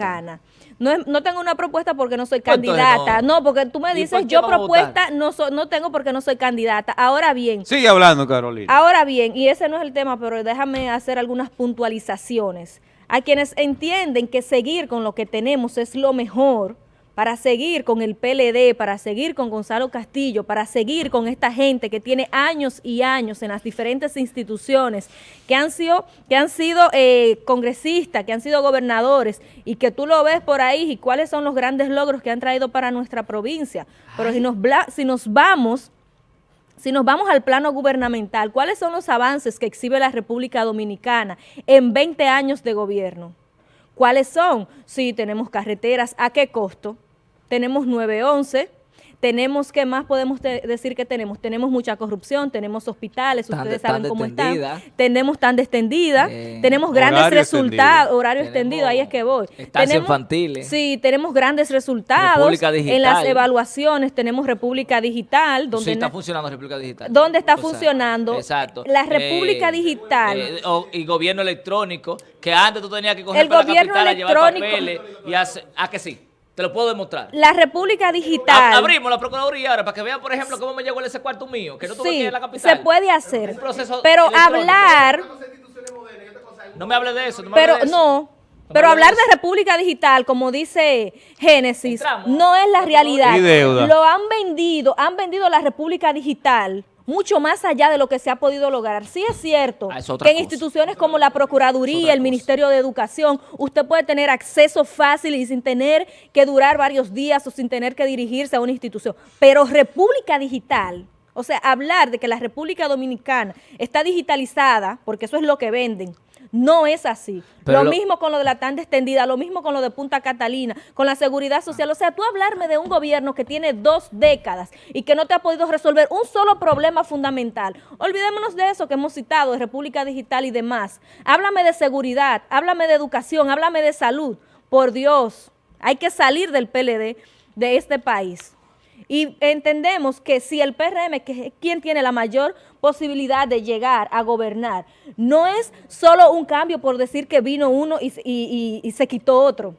Gana. No, no, tengo una propuesta porque no soy candidata. No? porque tú me dices, yo propuesta no, no tengo porque no soy candidata. Ahora bien. Sigue hablando, Carolina. Ahora bien, y ese no es el tema, pero déjame hacer algunas puntualizaciones. A quienes entienden que seguir con lo que tenemos es lo mejor, para seguir con el PLD, para seguir con Gonzalo Castillo, para seguir con esta gente que tiene años y años en las diferentes instituciones, que han sido, que han sido eh, congresistas, que han sido gobernadores, y que tú lo ves por ahí, y cuáles son los grandes logros que han traído para nuestra provincia. Pero si nos, si nos vamos... Si nos vamos al plano gubernamental, ¿cuáles son los avances que exhibe la República Dominicana en 20 años de gobierno? ¿Cuáles son? Sí, tenemos carreteras, ¿a qué costo? Tenemos 911, tenemos, ¿qué más podemos decir que tenemos? Tenemos mucha corrupción, tenemos hospitales, ustedes saben cómo están. Tenemos tan extendida, tenemos grandes resultados, horario extendido, ahí es que voy. Estancias infantiles. Sí, tenemos grandes resultados. En las evaluaciones tenemos República Digital. Donde sí, está funcionando República Digital. ¿Dónde está funcionando? Exacto. La República eh, Digital. Eh, y gobierno electrónico, que antes tú tenías que coger para la capital a llevar papeles y hace, ¿a que sí? Te lo puedo demostrar. La República Digital. abrimos la Procuraduría ahora para que vean, por ejemplo, cómo me llegó ese cuarto mío, que no tuve que ir a la capital. se puede hacer. pero hablar... No me hable de eso. No pero no. Pero hablar de, República Digital, como dice Génesis, no es la realidad. Lo han vendido, han vendido la República Digital mucho más allá de lo que se ha podido lograr. Sí es cierto ah, que en instituciones como la Procuraduría, el Ministerio de Educación, usted puede tener acceso fácil y sin tener que durar varios días o sin tener que dirigirse a una institución. Pero República Digital, o sea, hablar de que la República Dominicana está digitalizada, porque eso es lo que venden, no es así. lo, mismo con lo de la tanda extendida, lo mismo con lo de Punta Catalina, con la seguridad social. O sea, tú hablarme de un gobierno que tiene dos décadas y que no te ha podido resolver un solo problema fundamental. Olvidémonos de eso que hemos citado, de República Digital y demás. Háblame de seguridad, háblame de educación, háblame de salud. Por Dios, hay que salir del PLD de este país. Y entendemos que si el PRM, que es quien tiene la mayor posibilidad de llegar a gobernar, no es solo un cambio por decir que vino uno y, se quitó otro.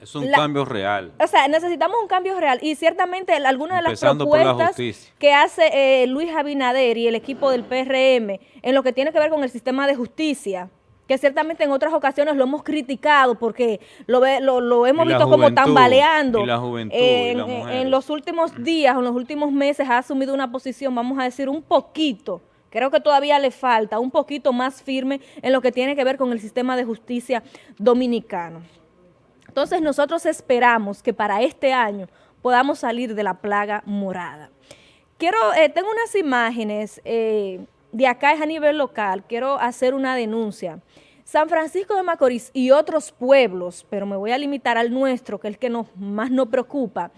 Es un cambio real. O sea, necesitamos un cambio real y ciertamente algunas de las propuestas que hace eh, Luis Abinader y el equipo del PRM en lo que tiene que ver con el sistema de justicia, que ciertamente en otras ocasiones lo hemos criticado porque lo, lo, hemos visto como tambaleando. Y la juventud, en, los últimos días, en los últimos meses ha asumido una posición, vamos a decir, un poquito, creo que todavía le falta, un poquito más firme en lo que tiene que ver con el sistema de justicia dominicano. Entonces nosotros esperamos que para este año podamos salir de la plaga morada. Quiero, eh, tengo unas imágenes... Eh, de acá es a nivel local, quiero hacer una denuncia. San Francisco de Macorís y otros pueblos, pero me voy a limitar al nuestro, que es el que nos, más nos preocupa,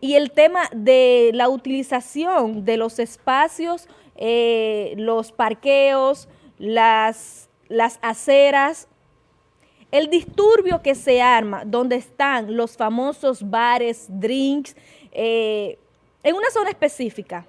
y el tema de la utilización de los espacios, eh, los parqueos, las, las aceras, el disturbio que se arma, donde están los famosos bares, drinks, eh, en una zona específica,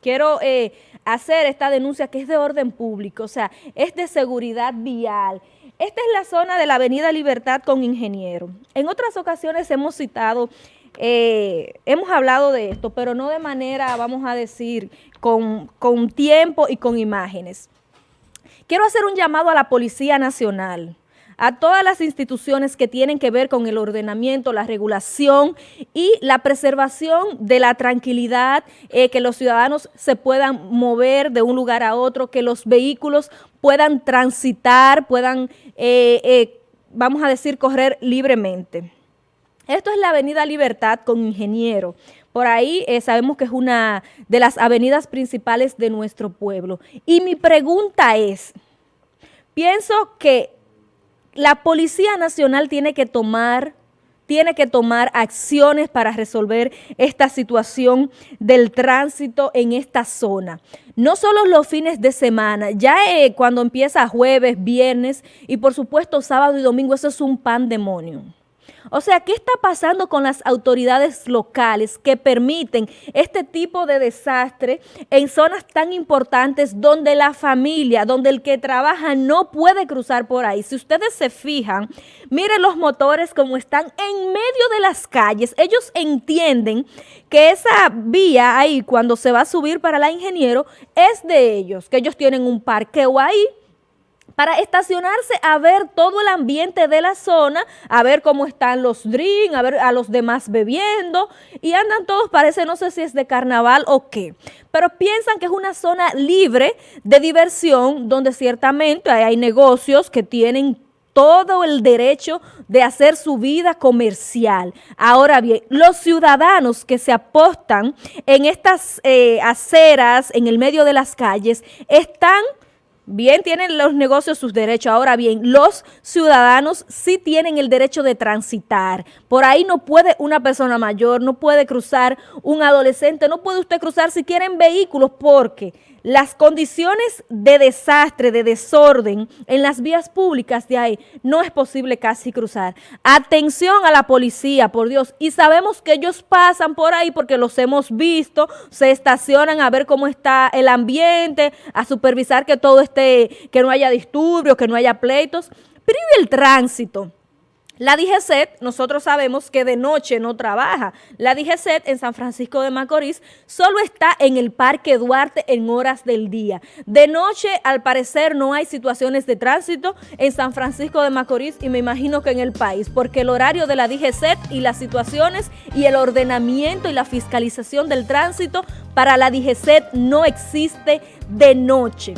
Quiero eh, hacer esta denuncia que es de orden público, o sea, es de seguridad vial. Esta es la zona de la Avenida Libertad con Ingeniero. En otras ocasiones hemos citado, eh, hemos hablado de esto, pero no de manera, vamos a decir, con, con tiempo y con imágenes. Quiero hacer un llamado a la Policía Nacional, a todas las instituciones que tienen que ver con el ordenamiento, la regulación y la preservación de la tranquilidad, eh, que los ciudadanos se puedan mover de un lugar a otro, que los vehículos puedan transitar, puedan, eh, eh, vamos a decir, correr libremente. Esto es la Avenida Libertad con Ingeniero. Por ahí sabemos que es una de las avenidas principales de nuestro pueblo. Y mi pregunta es, pienso que la Policía Nacional tiene que tomar tiene que tomar acciones para resolver esta situación del tránsito en esta zona. No solo los fines de semana, ya eh, cuando empieza jueves, viernes y por supuesto sábado y domingo, eso es un pandemonio. O sea, ¿qué está pasando con las autoridades locales que permiten este tipo de desastre en zonas tan importantes donde la familia, donde el que trabaja no puede cruzar por ahí? Si ustedes se fijan, miren los motores como están en medio de las calles. Ellos entienden que esa vía ahí, cuando se va a subir para la ingeniero, es de ellos, que ellos tienen un parqueo ahí, para estacionarse a ver todo el ambiente de la zona, a ver cómo están los drinks, a ver a los demás bebiendo, y andan todos, parece, no sé si es de carnaval o qué, pero piensan que es una zona libre de diversión, donde ciertamente hay negocios que tienen todo el derecho de hacer su vida comercial. Ahora bien, los ciudadanos que se apostan en estas eh, aceras, en el medio de las calles, están Bien tienen los negocios sus derechos, ahora bien, los ciudadanos sí tienen el derecho de transitar. Por ahí no puede una persona mayor, no puede cruzar un adolescente, no puede usted cruzar si quieren vehículos porque las condiciones de desastre, de desorden en las vías públicas de ahí, no es posible casi cruzar. Atención a la policía, por Dios, y sabemos que ellos pasan por ahí porque los hemos visto, se estacionan a ver cómo está el ambiente, a supervisar que todo esté, que no haya disturbios, que no haya pleitos, pero el tránsito? La DGCET, nosotros sabemos que de noche no trabaja. La DGCET en San Francisco de Macorís solo está en el Parque Duarte en horas del día. De noche, al parecer, no hay situaciones de tránsito en San Francisco de Macorís y me imagino que en el país, porque el horario de la DGCET y las situaciones y el ordenamiento y la fiscalización del tránsito para la DGCET no existe de noche.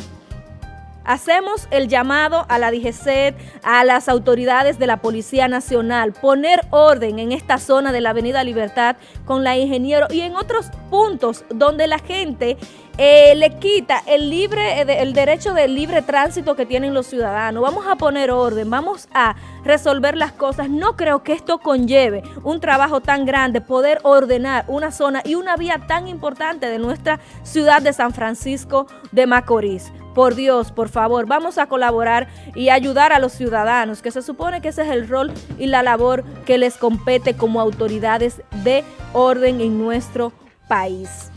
Hacemos el llamado a la DGCET, a las autoridades de la Policía Nacional, poner orden en esta zona de la Avenida Libertad con la Ingeniero y en otros puntos donde la gente eh, le quita el, libre, eh, el derecho de libre tránsito que tienen los ciudadanos. Vamos a poner orden, vamos a resolver las cosas. No creo que esto conlleve un trabajo tan grande, poder ordenar una zona y una vía tan importante de nuestra ciudad de San Francisco de Macorís. Por Dios, por favor, vamos a colaborar y ayudar a los ciudadanos, que se supone que ese es el rol y la labor que les compete como autoridades de orden en nuestro país.